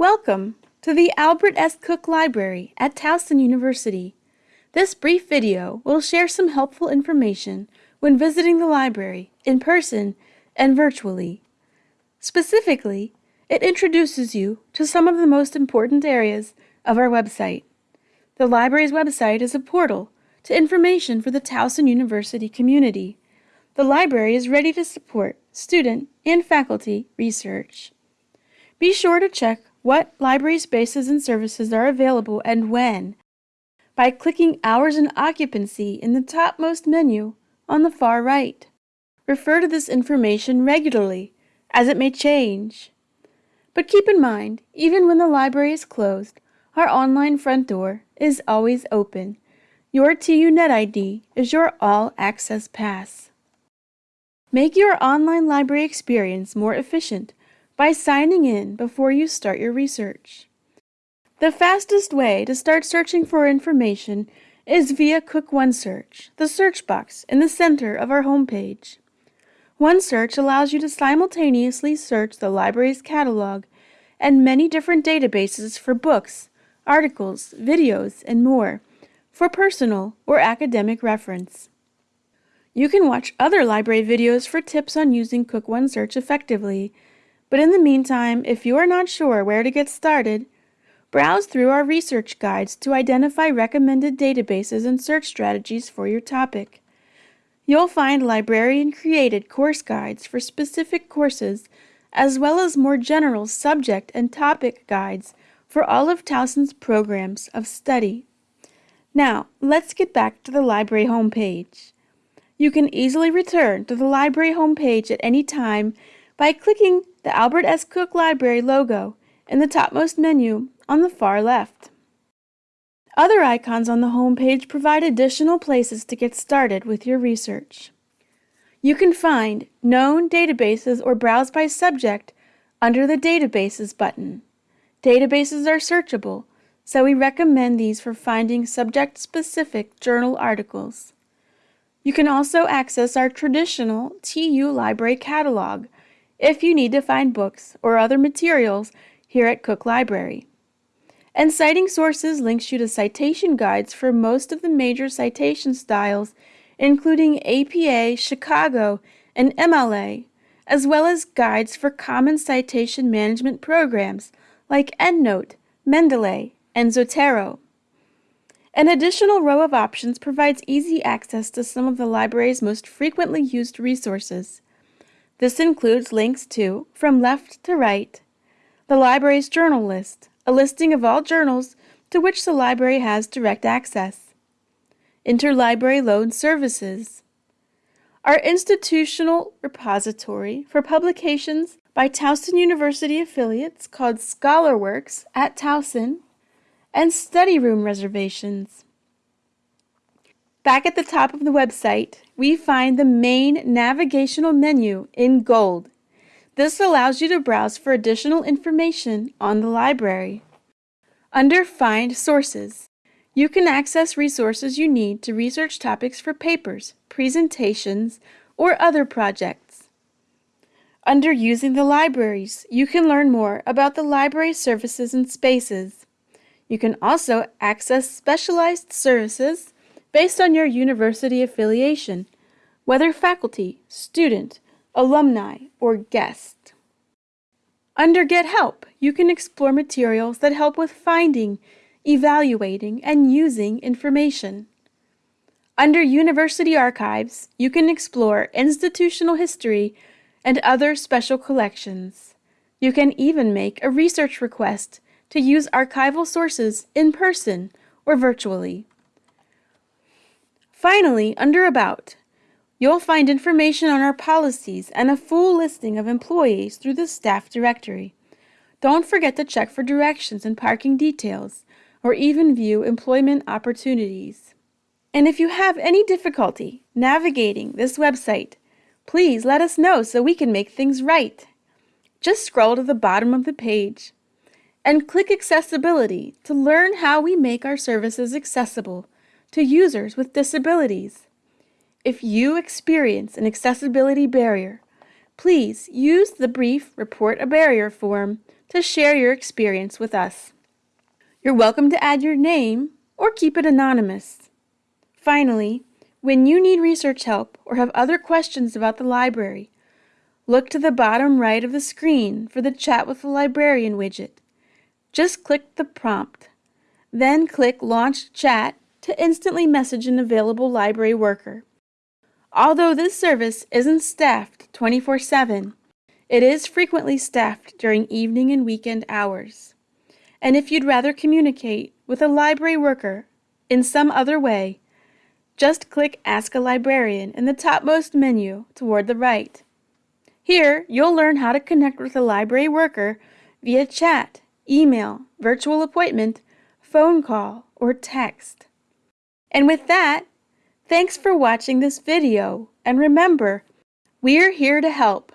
Welcome to the Albert S. Cook Library at Towson University. This brief video will share some helpful information when visiting the library in person and virtually. Specifically, it introduces you to some of the most important areas of our website. The library's website is a portal to information for the Towson University community. The library is ready to support student and faculty research. Be sure to check what library spaces and services are available and when by clicking Hours and Occupancy in the topmost menu on the far right. Refer to this information regularly, as it may change. But keep in mind, even when the library is closed, our online front door is always open. Your TU Net ID is your all-access pass. Make your online library experience more efficient by signing in before you start your research. The fastest way to start searching for information is via Cook OneSearch, the search box in the center of our homepage. OneSearch allows you to simultaneously search the library's catalog and many different databases for books, articles, videos, and more for personal or academic reference. You can watch other library videos for tips on using Cook OneSearch effectively but in the meantime, if you are not sure where to get started, browse through our research guides to identify recommended databases and search strategies for your topic. You'll find librarian-created course guides for specific courses, as well as more general subject and topic guides for all of Towson's programs of study. Now, let's get back to the library homepage. You can easily return to the library homepage at any time by clicking the Albert S. Cook Library logo in the topmost menu on the far left. Other icons on the home page provide additional places to get started with your research. You can find known databases or browse by subject under the Databases button. Databases are searchable, so we recommend these for finding subject-specific journal articles. You can also access our traditional TU Library catalog, if you need to find books or other materials here at Cook Library. And Citing Sources links you to citation guides for most of the major citation styles, including APA, Chicago, and MLA, as well as guides for common citation management programs like EndNote, Mendeley, and Zotero. An additional row of options provides easy access to some of the library's most frequently used resources. This includes links to From Left to Right, the library's journal list, a listing of all journals to which the library has direct access, interlibrary loan services, our institutional repository for publications by Towson University affiliates called ScholarWorks at Towson, and study room reservations. Back at the top of the website, we find the main navigational menu in gold. This allows you to browse for additional information on the library. Under Find Sources, you can access resources you need to research topics for papers, presentations, or other projects. Under Using the Libraries, you can learn more about the library services and spaces. You can also access specialized services based on your university affiliation, whether faculty, student, alumni, or guest. Under Get Help, you can explore materials that help with finding, evaluating, and using information. Under University Archives, you can explore institutional history and other special collections. You can even make a research request to use archival sources in person or virtually. Finally, under About, you'll find information on our policies and a full listing of employees through the staff directory. Don't forget to check for directions and parking details, or even view employment opportunities. And if you have any difficulty navigating this website, please let us know so we can make things right. Just scroll to the bottom of the page and click Accessibility to learn how we make our services accessible to users with disabilities. If you experience an accessibility barrier, please use the brief Report a Barrier form to share your experience with us. You're welcome to add your name or keep it anonymous. Finally, when you need research help or have other questions about the library, look to the bottom right of the screen for the Chat with the Librarian widget. Just click the prompt. Then click Launch Chat to instantly message an available library worker. Although this service isn't staffed 24 7, it is frequently staffed during evening and weekend hours. And if you'd rather communicate with a library worker in some other way, just click Ask a Librarian in the topmost menu toward the right. Here, you'll learn how to connect with a library worker via chat, email, virtual appointment, phone call, or text. And with that, thanks for watching this video, and remember, we're here to help.